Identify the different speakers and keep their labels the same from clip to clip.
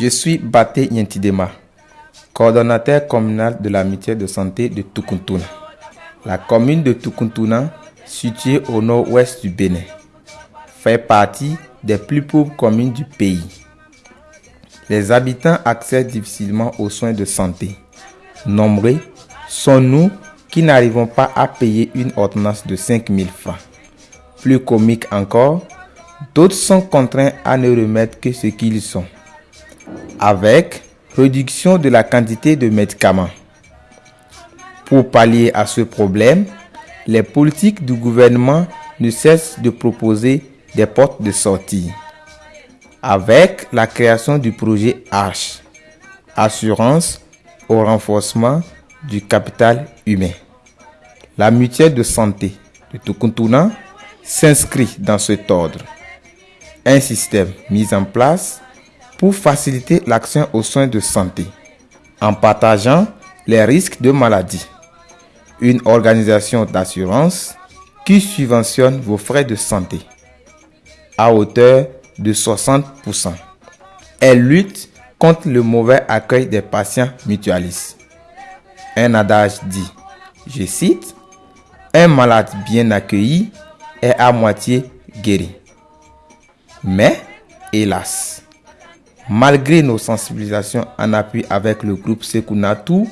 Speaker 1: Je suis Baté Yentidema, coordonnateur communal de la mutuelle de santé de Tukuntuna. La commune de Tukuntuna, située au nord-ouest du Bénin, fait partie des plus pauvres communes du pays. Les habitants accèdent difficilement aux soins de santé. Nombreux sont nous qui n'arrivons pas à payer une ordonnance de 5000 francs. Plus comique encore, d'autres sont contraints à ne remettre que ce qu'ils sont, avec réduction de la quantité de médicaments. Pour pallier à ce problème, les politiques du gouvernement ne cessent de proposer des portes de sortie. Avec la création du projet ARCH, Assurance au renforcement du capital humain. La mutuelle de santé de Tukuntuna s'inscrit dans cet ordre. Un système mis en place pour faciliter l'accès aux soins de santé en partageant les risques de maladie. Une organisation d'assurance qui subventionne vos frais de santé à hauteur de 60%. Elle lutte contre le mauvais accueil des patients mutualistes. Un adage dit, je cite, un malade bien accueilli est à moitié guéri. Mais, hélas, malgré nos sensibilisations en appui avec le groupe Sekunatu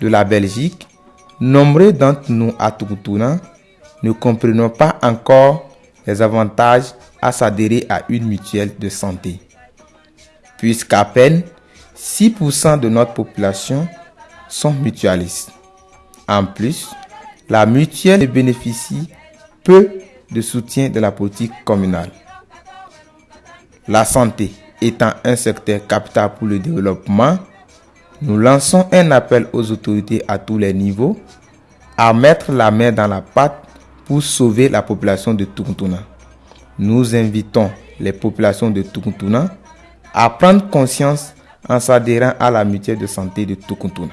Speaker 1: de la Belgique, nombreux d'entre nous à Tukutuna ne comprenons pas encore les avantages à s'adhérer à une mutuelle de santé. Puisqu'à peine 6% de notre population sont mutualistes. En plus, la mutuelle bénéficie peu de soutien de la politique communale. La santé étant un secteur capital pour le développement, nous lançons un appel aux autorités à tous les niveaux à mettre la main dans la pâte pour sauver la population de Tukuntuna. Nous invitons les populations de Tukuntuna à prendre conscience en s'adhérant à la mutuelle de santé de Tukuntuna.